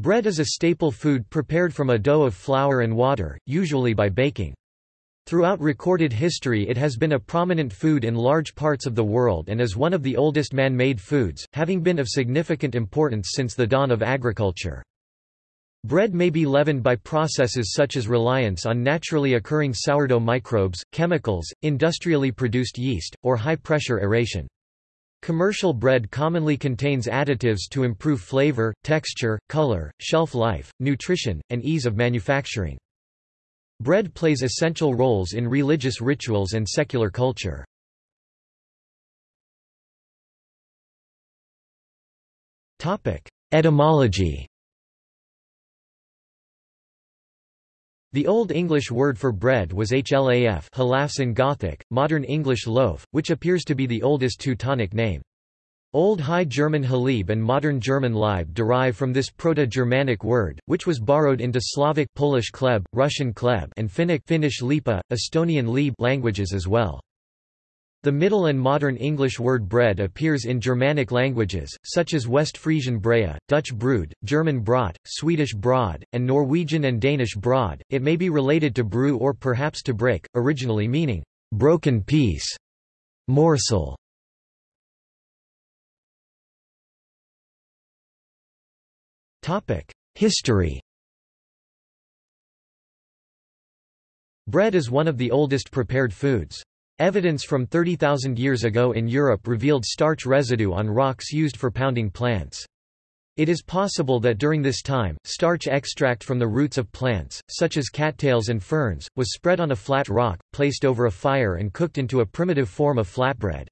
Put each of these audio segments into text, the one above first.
Bread is a staple food prepared from a dough of flour and water, usually by baking. Throughout recorded history it has been a prominent food in large parts of the world and is one of the oldest man-made foods, having been of significant importance since the dawn of agriculture. Bread may be leavened by processes such as reliance on naturally occurring sourdough microbes, chemicals, industrially produced yeast, or high-pressure aeration. Commercial bread commonly contains additives to improve flavor, texture, color, shelf life, nutrition, and ease of manufacturing. Bread plays essential roles in religious rituals and secular culture. Etymology The Old English word for bread was hlaf halafs in Gothic, modern English loaf, which appears to be the oldest Teutonic name. Old High German halib and modern German Laib derive from this Proto-Germanic word, which was borrowed into Slavic Polish kleb, Russian kleb and Finnic Finnish lipa, Estonian leib languages as well. The Middle and Modern English word bread appears in Germanic languages, such as West Frisian brea, Dutch brood, German brot, Swedish brod, and Norwegian and Danish brod. It may be related to brew or perhaps to break, originally meaning broken piece, morsel. History Bread is one of the oldest prepared foods. Evidence from 30,000 years ago in Europe revealed starch residue on rocks used for pounding plants. It is possible that during this time, starch extract from the roots of plants, such as cattails and ferns, was spread on a flat rock, placed over a fire and cooked into a primitive form of flatbread.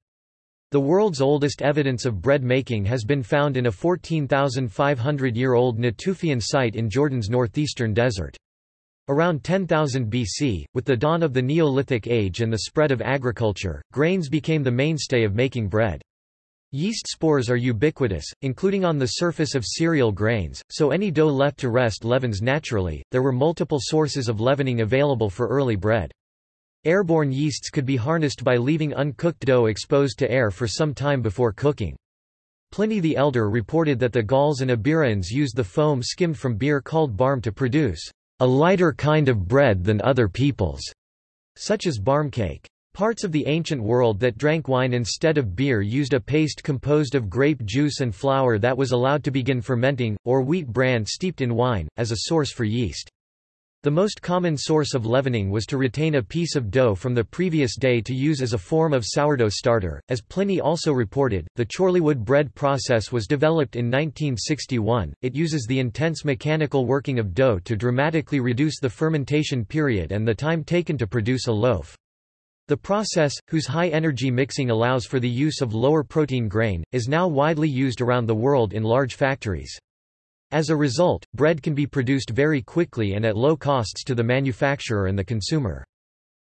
The world's oldest evidence of bread making has been found in a 14,500-year-old Natufian site in Jordan's northeastern desert. Around 10,000 BC, with the dawn of the Neolithic Age and the spread of agriculture, grains became the mainstay of making bread. Yeast spores are ubiquitous, including on the surface of cereal grains, so any dough left to rest leavens naturally. There were multiple sources of leavening available for early bread. Airborne yeasts could be harnessed by leaving uncooked dough exposed to air for some time before cooking. Pliny the Elder reported that the Gauls and Iberians used the foam skimmed from beer called barm to produce a lighter kind of bread than other peoples, such as barmcake. Parts of the ancient world that drank wine instead of beer used a paste composed of grape juice and flour that was allowed to begin fermenting, or wheat bran steeped in wine, as a source for yeast. The most common source of leavening was to retain a piece of dough from the previous day to use as a form of sourdough starter. As Pliny also reported, the Chorleywood bread process was developed in 1961. It uses the intense mechanical working of dough to dramatically reduce the fermentation period and the time taken to produce a loaf. The process, whose high energy mixing allows for the use of lower protein grain, is now widely used around the world in large factories. As a result, bread can be produced very quickly and at low costs to the manufacturer and the consumer.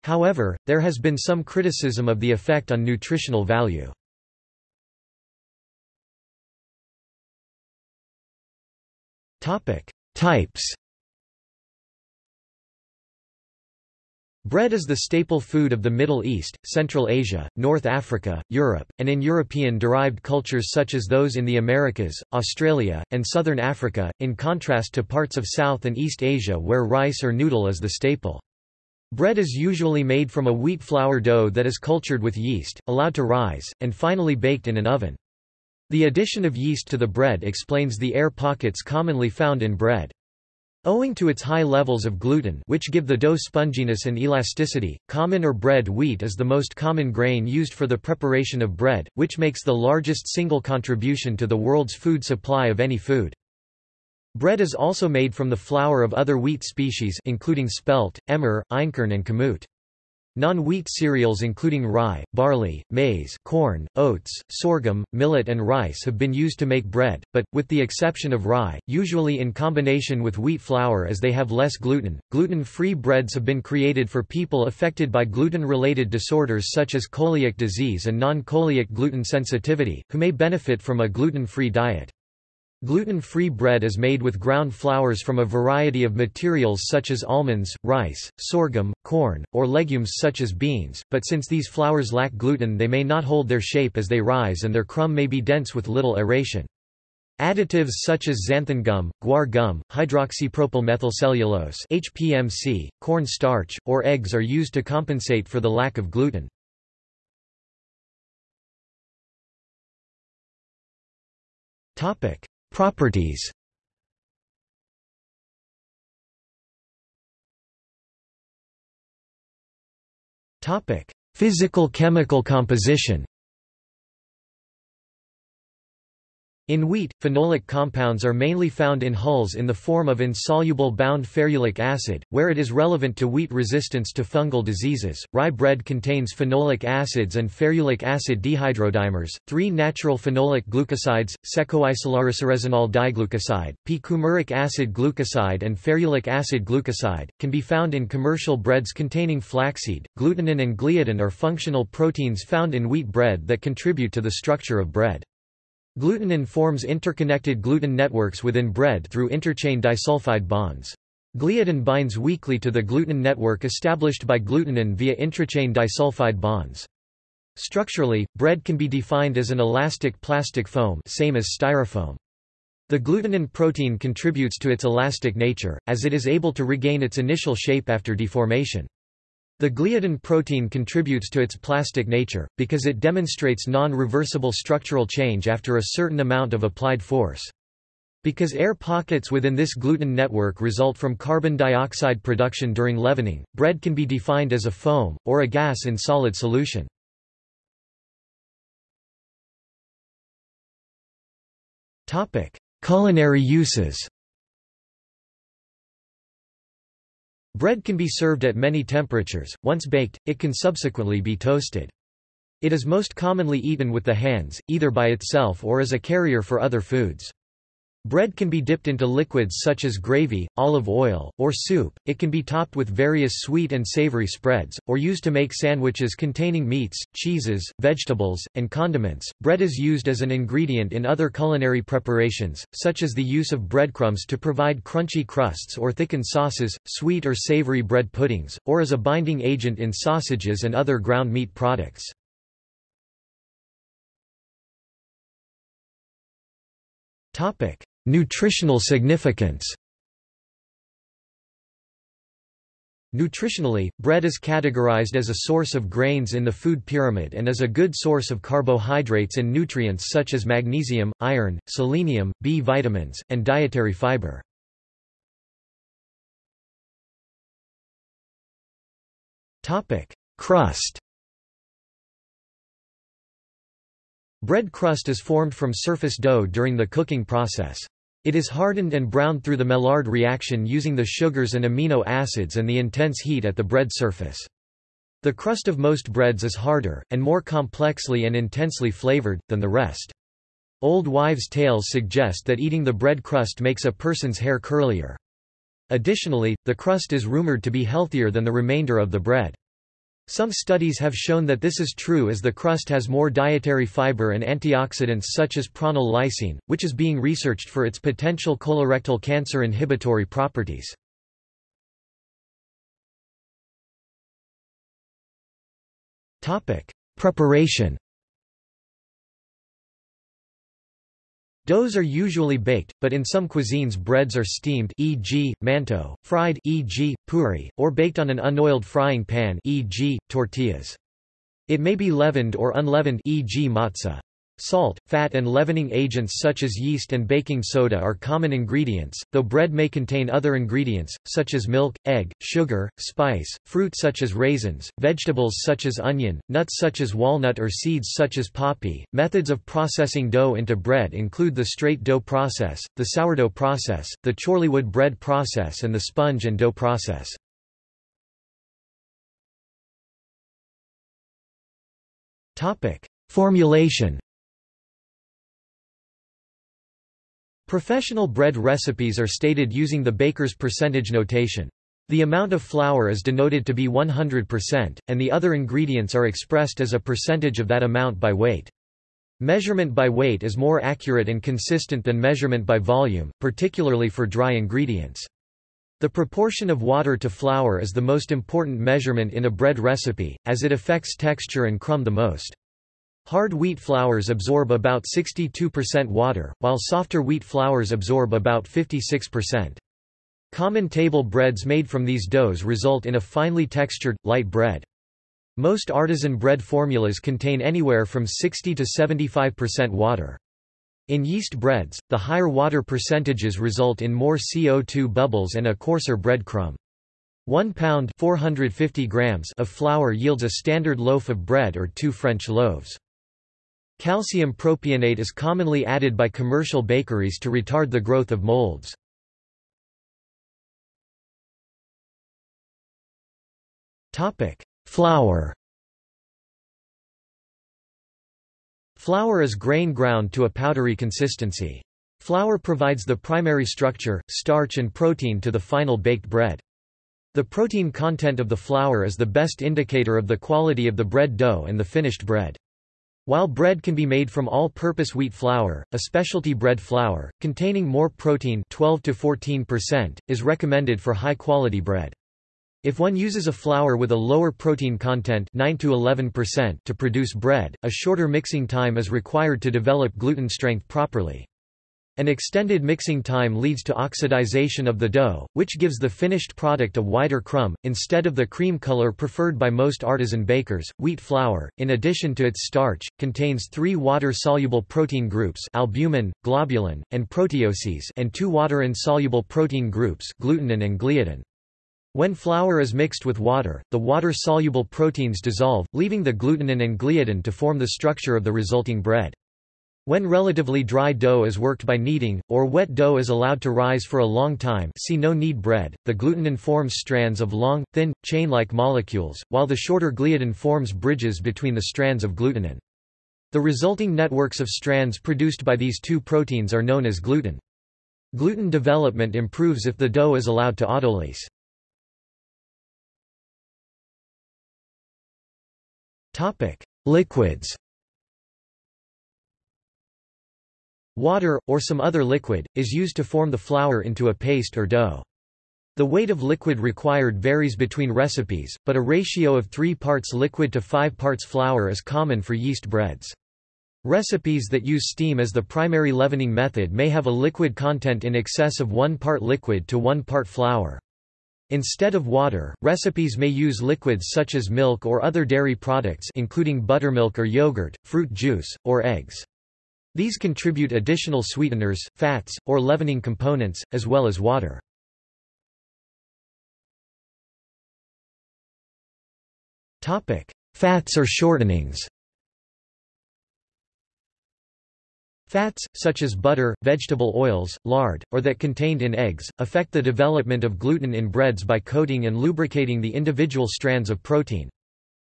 However, there has been some criticism of the effect on nutritional value. Types Bread is the staple food of the Middle East, Central Asia, North Africa, Europe, and in European-derived cultures such as those in the Americas, Australia, and southern Africa, in contrast to parts of South and East Asia where rice or noodle is the staple. Bread is usually made from a wheat flour dough that is cultured with yeast, allowed to rise, and finally baked in an oven. The addition of yeast to the bread explains the air pockets commonly found in bread. Owing to its high levels of gluten which give the dough sponginess and elasticity, common or bread wheat is the most common grain used for the preparation of bread, which makes the largest single contribution to the world's food supply of any food. Bread is also made from the flour of other wheat species including spelt, emmer, einkorn and kamut. Non-wheat cereals including rye, barley, maize, corn, oats, sorghum, millet and rice have been used to make bread, but, with the exception of rye, usually in combination with wheat flour as they have less gluten. Gluten-free breads have been created for people affected by gluten-related disorders such as coeliac disease and non-coeliac gluten sensitivity, who may benefit from a gluten-free diet. Gluten-free bread is made with ground flours from a variety of materials such as almonds, rice, sorghum, corn, or legumes such as beans, but since these flours lack gluten they may not hold their shape as they rise and their crumb may be dense with little aeration. Additives such as xanthan gum, guar gum, hydroxypropyl hydroxypropylmethylcellulose HPMC, corn starch, or eggs are used to compensate for the lack of gluten. Properties. Physical chemical composition In wheat, phenolic compounds are mainly found in hulls in the form of insoluble bound ferulic acid, where it is relevant to wheat resistance to fungal diseases. Rye bread contains phenolic acids and ferulic acid dehydrodimers, three natural phenolic glucosides, secoisolariciresinol diglucoside, p-coumaric acid glucoside and ferulic acid glucoside, can be found in commercial breads containing flaxseed. Glutenin and gliadin are functional proteins found in wheat bread that contribute to the structure of bread. Glutenin forms interconnected gluten networks within bread through interchain disulfide bonds. Gliadin binds weakly to the gluten network established by glutenin via intrachain disulfide bonds. Structurally, bread can be defined as an elastic plastic foam same as styrofoam. The glutenin protein contributes to its elastic nature, as it is able to regain its initial shape after deformation. The gliadin protein contributes to its plastic nature, because it demonstrates non-reversible structural change after a certain amount of applied force. Because air pockets within this gluten network result from carbon dioxide production during leavening, bread can be defined as a foam, or a gas in solid solution. Culinary uses Bread can be served at many temperatures. Once baked, it can subsequently be toasted. It is most commonly eaten with the hands, either by itself or as a carrier for other foods. Bread can be dipped into liquids such as gravy, olive oil, or soup, it can be topped with various sweet and savory spreads, or used to make sandwiches containing meats, cheeses, vegetables, and condiments. Bread is used as an ingredient in other culinary preparations, such as the use of breadcrumbs to provide crunchy crusts or thicken sauces, sweet or savory bread puddings, or as a binding agent in sausages and other ground meat products. Topic: Nutritional significance Nutritionally, bread is categorized as a source of grains in the food pyramid and is a good source of carbohydrates and nutrients such as magnesium, iron, selenium, B vitamins, and dietary fiber. Crust Bread crust is formed from surface dough during the cooking process. It is hardened and browned through the Maillard reaction using the sugars and amino acids and the intense heat at the bread surface. The crust of most breads is harder, and more complexly and intensely flavored, than the rest. Old wives' tales suggest that eating the bread crust makes a person's hair curlier. Additionally, the crust is rumored to be healthier than the remainder of the bread. Some studies have shown that this is true as the crust has more dietary fiber and antioxidants such as pronyl lysine, which is being researched for its potential colorectal cancer inhibitory properties. Preparation Doughs are usually baked, but in some cuisines breads are steamed e.g., mantou, fried e.g., puri, or baked on an unoiled frying pan e.g., tortillas. It may be leavened or unleavened e.g. matzah. Salt, fat and leavening agents such as yeast and baking soda are common ingredients, though bread may contain other ingredients, such as milk, egg, sugar, spice, fruit such as raisins, vegetables such as onion, nuts such as walnut or seeds such as poppy. Methods of processing dough into bread include the straight dough process, the sourdough process, the Chorleywood bread process and the sponge and dough process. Formulation Professional bread recipes are stated using the baker's percentage notation. The amount of flour is denoted to be 100%, and the other ingredients are expressed as a percentage of that amount by weight. Measurement by weight is more accurate and consistent than measurement by volume, particularly for dry ingredients. The proportion of water to flour is the most important measurement in a bread recipe, as it affects texture and crumb the most. Hard wheat flours absorb about 62% water, while softer wheat flours absorb about 56%. Common table breads made from these doughs result in a finely textured, light bread. Most artisan bread formulas contain anywhere from 60 to 75% water. In yeast breads, the higher water percentages result in more CO2 bubbles and a coarser bread crumb. 1 pound 450 grams of flour yields a standard loaf of bread or two French loaves. Calcium propionate is commonly added by commercial bakeries to retard the growth of molds. Flour Flour is grain ground to a powdery consistency. Flour provides the primary structure, starch and protein to the final baked bread. The protein content of the flour is the best indicator of the quality of the bread dough and the finished bread. While bread can be made from all-purpose wheat flour, a specialty bread flour, containing more protein 12 to 14%, is recommended for high-quality bread. If one uses a flour with a lower protein content 9 to 11% to produce bread, a shorter mixing time is required to develop gluten strength properly. An extended mixing time leads to oxidization of the dough, which gives the finished product a whiter crumb, instead of the cream color preferred by most artisan bakers. Wheat flour, in addition to its starch, contains three water-soluble protein groups albumin, globulin, and proteoses and two water-insoluble protein groups glutenin and gliadin. When flour is mixed with water, the water-soluble proteins dissolve, leaving the glutenin and gliadin to form the structure of the resulting bread. When relatively dry dough is worked by kneading, or wet dough is allowed to rise for a long time see no knead bread, the glutenin forms strands of long, thin, chain-like molecules, while the shorter gliadin forms bridges between the strands of glutenin. The resulting networks of strands produced by these two proteins are known as gluten. Gluten development improves if the dough is allowed to autolyse. Liquids. Water, or some other liquid, is used to form the flour into a paste or dough. The weight of liquid required varies between recipes, but a ratio of 3 parts liquid to 5 parts flour is common for yeast breads. Recipes that use steam as the primary leavening method may have a liquid content in excess of 1 part liquid to 1 part flour. Instead of water, recipes may use liquids such as milk or other dairy products including buttermilk or yogurt, fruit juice, or eggs. These contribute additional sweeteners, fats, or leavening components, as well as water. Fats or shortenings Fats, such as butter, vegetable oils, lard, or that contained in eggs, affect the development of gluten in breads by coating and lubricating the individual strands of protein.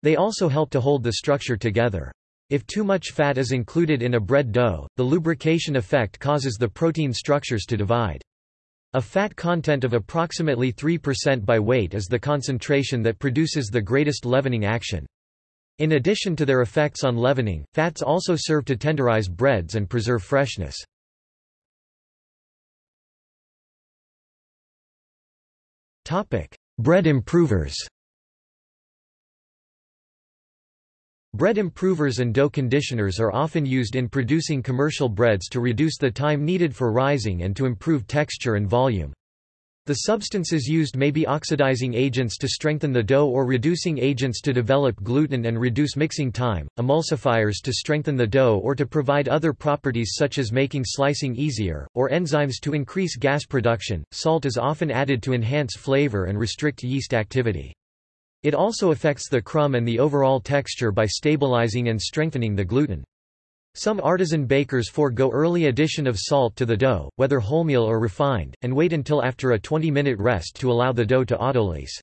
They also help to hold the structure together. If too much fat is included in a bread dough, the lubrication effect causes the protein structures to divide. A fat content of approximately 3% by weight is the concentration that produces the greatest leavening action. In addition to their effects on leavening, fats also serve to tenderize breads and preserve freshness. Bread improvers Bread improvers and dough conditioners are often used in producing commercial breads to reduce the time needed for rising and to improve texture and volume. The substances used may be oxidizing agents to strengthen the dough or reducing agents to develop gluten and reduce mixing time, emulsifiers to strengthen the dough or to provide other properties such as making slicing easier, or enzymes to increase gas production. Salt is often added to enhance flavor and restrict yeast activity. It also affects the crumb and the overall texture by stabilizing and strengthening the gluten. Some artisan bakers forego early addition of salt to the dough, whether wholemeal or refined, and wait until after a 20-minute rest to allow the dough to autolyse.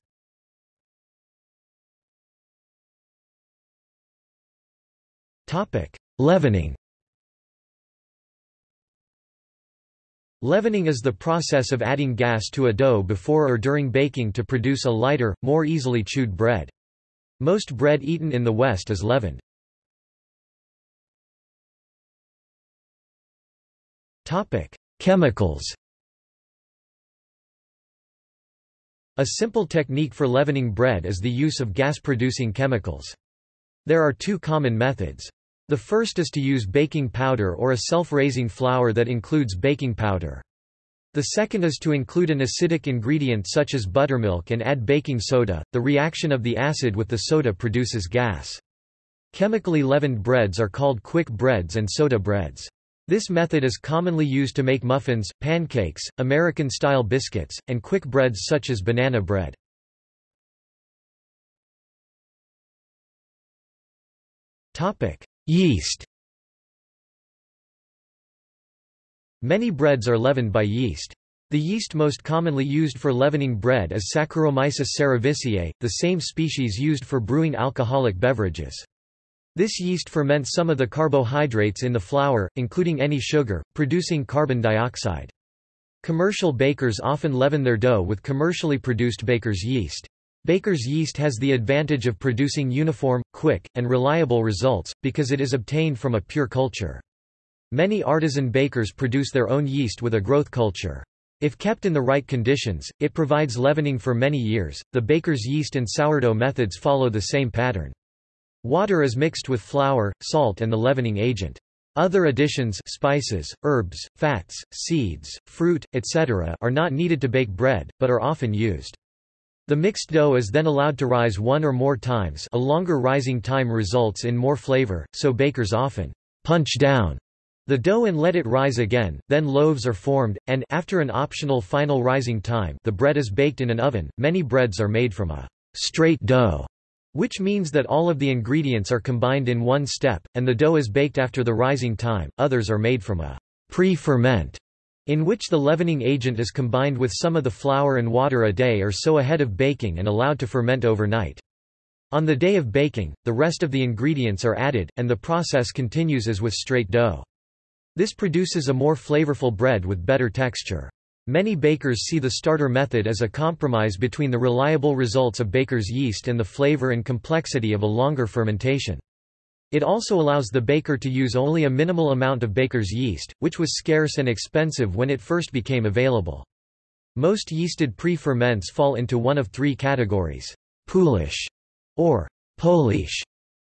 Leavening Leavening is the process of adding gas to a dough before or during baking to produce a lighter, more easily chewed bread. Most bread eaten in the West is leavened. Chemicals A simple technique for leavening bread is the use of gas-producing chemicals. There are two common methods. The first is to use baking powder or a self-raising flour that includes baking powder. The second is to include an acidic ingredient such as buttermilk and add baking soda. The reaction of the acid with the soda produces gas. Chemically leavened breads are called quick breads and soda breads. This method is commonly used to make muffins, pancakes, American-style biscuits, and quick breads such as banana bread. Yeast Many breads are leavened by yeast. The yeast most commonly used for leavening bread is Saccharomyces cerevisiae, the same species used for brewing alcoholic beverages. This yeast ferments some of the carbohydrates in the flour, including any sugar, producing carbon dioxide. Commercial bakers often leaven their dough with commercially produced baker's yeast. Baker's yeast has the advantage of producing uniform, quick, and reliable results, because it is obtained from a pure culture. Many artisan bakers produce their own yeast with a growth culture. If kept in the right conditions, it provides leavening for many years. The baker's yeast and sourdough methods follow the same pattern. Water is mixed with flour, salt and the leavening agent. Other additions spices, herbs, fats, seeds, fruit, etc. are not needed to bake bread, but are often used. The mixed dough is then allowed to rise one or more times a longer rising time results in more flavor, so bakers often punch down the dough and let it rise again, then loaves are formed, and after an optional final rising time the bread is baked in an oven. Many breads are made from a straight dough which means that all of the ingredients are combined in one step, and the dough is baked after the rising time. Others are made from a pre-ferment, in which the leavening agent is combined with some of the flour and water a day or so ahead of baking and allowed to ferment overnight. On the day of baking, the rest of the ingredients are added, and the process continues as with straight dough. This produces a more flavorful bread with better texture. Many bakers see the starter method as a compromise between the reliable results of baker's yeast and the flavor and complexity of a longer fermentation. It also allows the baker to use only a minimal amount of baker's yeast, which was scarce and expensive when it first became available. Most yeasted pre-ferments fall into one of three categories. Poolish, or Polish,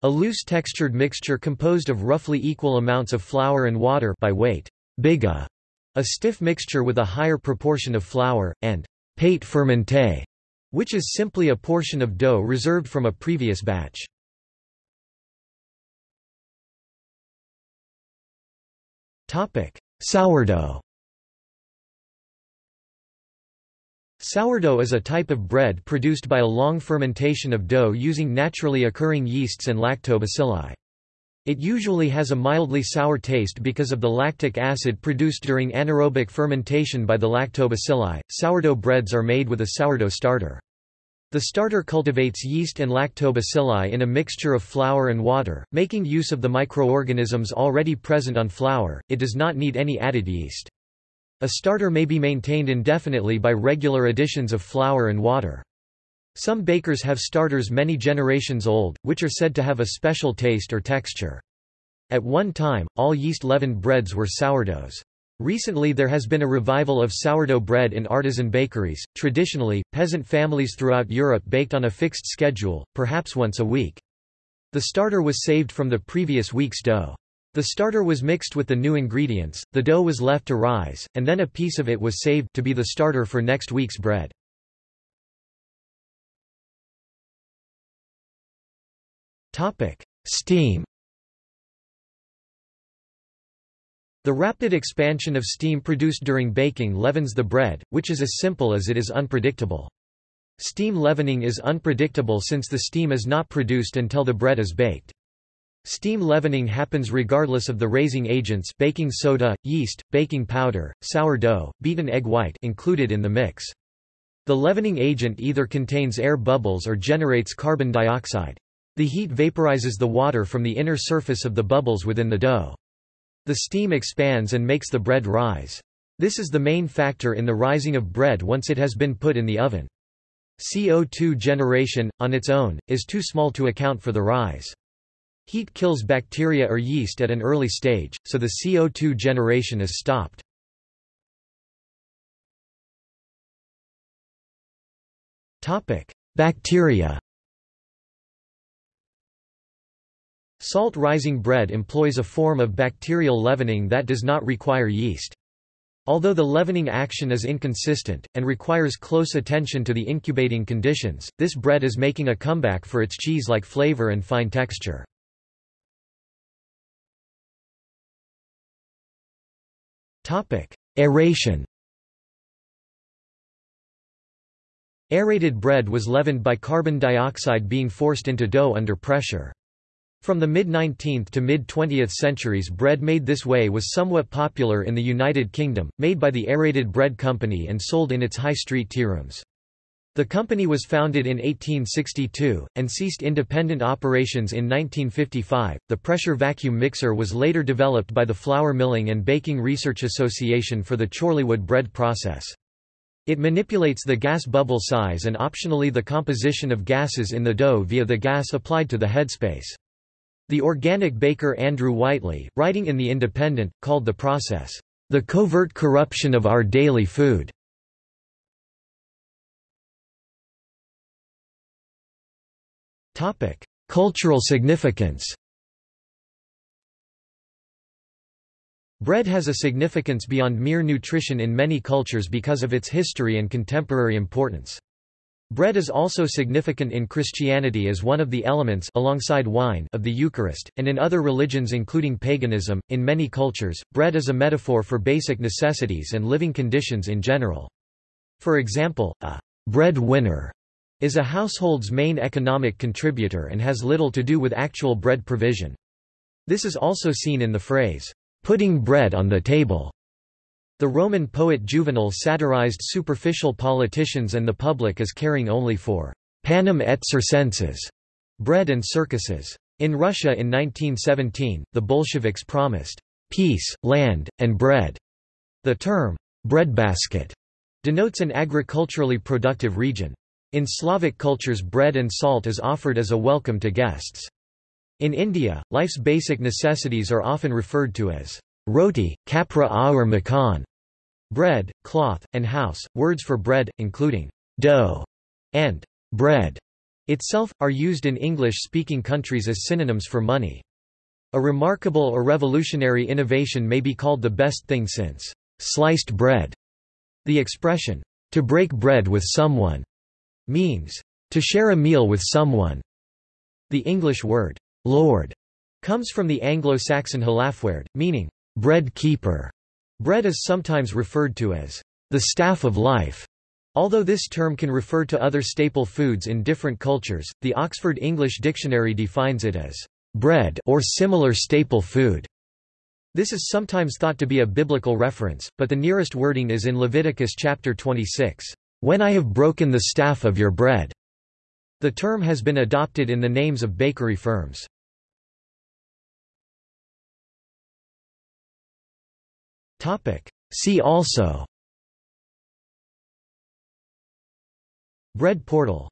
a loose textured mixture composed of roughly equal amounts of flour and water by weight. Biga, a stiff mixture with a higher proportion of flour, and pate fermenté, which is simply a portion of dough reserved from a previous batch. Sourdough Sourdough is a type of bread produced by a long fermentation of dough using naturally occurring yeasts and lactobacilli. It usually has a mildly sour taste because of the lactic acid produced during anaerobic fermentation by the lactobacilli. Sourdough breads are made with a sourdough starter. The starter cultivates yeast and lactobacilli in a mixture of flour and water, making use of the microorganisms already present on flour. It does not need any added yeast. A starter may be maintained indefinitely by regular additions of flour and water. Some bakers have starters many generations old, which are said to have a special taste or texture. At one time, all yeast-leavened breads were sourdoughs. Recently there has been a revival of sourdough bread in artisan bakeries. Traditionally, peasant families throughout Europe baked on a fixed schedule, perhaps once a week. The starter was saved from the previous week's dough. The starter was mixed with the new ingredients, the dough was left to rise, and then a piece of it was saved to be the starter for next week's bread. Topic: Steam. The rapid expansion of steam produced during baking leavens the bread, which is as simple as it is unpredictable. Steam leavening is unpredictable since the steam is not produced until the bread is baked. Steam leavening happens regardless of the raising agents baking soda, yeast, baking powder, sourdough, beaten egg white included in the mix. The leavening agent either contains air bubbles or generates carbon dioxide. The heat vaporizes the water from the inner surface of the bubbles within the dough. The steam expands and makes the bread rise. This is the main factor in the rising of bread once it has been put in the oven. CO2 generation, on its own, is too small to account for the rise. Heat kills bacteria or yeast at an early stage, so the CO2 generation is stopped. Bacteria Salt rising bread employs a form of bacterial leavening that does not require yeast. Although the leavening action is inconsistent, and requires close attention to the incubating conditions, this bread is making a comeback for its cheese-like flavor and fine texture. Aeration Aerated bread was leavened by carbon dioxide being forced into dough under pressure. From the mid-19th to mid-20th centuries bread made this way was somewhat popular in the United Kingdom, made by the Aerated Bread Company and sold in its high street tearooms. The company was founded in 1862, and ceased independent operations in 1955. The pressure vacuum mixer was later developed by the Flour Milling and Baking Research Association for the Chorleywood bread process. It manipulates the gas bubble size and optionally the composition of gases in the dough via the gas applied to the headspace. The organic baker Andrew Whitley, writing in The Independent, called the process, "...the covert corruption of our daily food." Cultural significance Bread has a significance beyond mere nutrition in many cultures because of its history and contemporary importance. Bread is also significant in Christianity as one of the elements alongside wine of the Eucharist, and in other religions including paganism. In many cultures, bread is a metaphor for basic necessities and living conditions in general. For example, a bread winner is a household's main economic contributor and has little to do with actual bread provision. This is also seen in the phrase, putting bread on the table. The Roman poet Juvenal satirized superficial politicians and the public as caring only for panem et circenses, bread and circuses. In Russia in 1917, the Bolsheviks promised peace, land, and bread. The term breadbasket denotes an agriculturally productive region. In Slavic cultures bread and salt is offered as a welcome to guests. In India, life's basic necessities are often referred to as roti, kapra aur makan, bread, cloth, and house. Words for bread, including dough and bread itself, are used in English-speaking countries as synonyms for money. A remarkable or revolutionary innovation may be called the best thing since sliced bread. The expression, to break bread with someone, means to share a meal with someone. The English word, lord, comes from the Anglo-Saxon halafwerd, meaning bread keeper. Bread is sometimes referred to as the staff of life. Although this term can refer to other staple foods in different cultures, the Oxford English Dictionary defines it as bread or similar staple food. This is sometimes thought to be a biblical reference, but the nearest wording is in Leviticus chapter 26, "When I have broken the staff of your bread." The term has been adopted in the names of bakery firms. See also. Bread portal